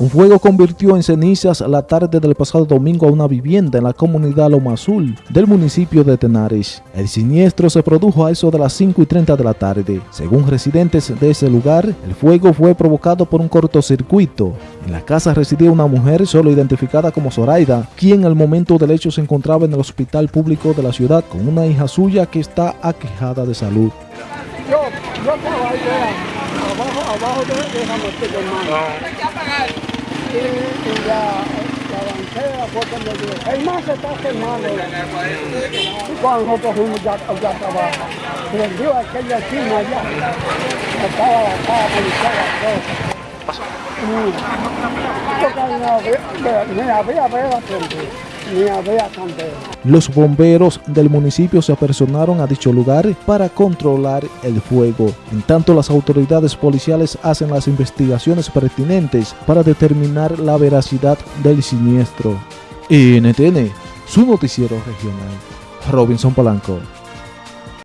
Un fuego convirtió en cenizas la tarde del pasado domingo a una vivienda en la comunidad Loma Azul del municipio de Tenares. El siniestro se produjo a eso de las 5 y 30 de la tarde. Según residentes de ese lugar, el fuego fue provocado por un cortocircuito. En la casa residía una mujer solo identificada como Zoraida, quien al momento del hecho se encontraba en el hospital público de la ciudad con una hija suya que está aquejada de salud. Yo, yo estaba ahí, abajo, abajo de, y la, la banquera fue cuando dijo, el más se Los bomberos del municipio se apersonaron a dicho lugar para controlar el fuego. En tanto, las autoridades policiales hacen las investigaciones pertinentes para determinar la veracidad del siniestro. NTN, su noticiero regional. Robinson Polanco.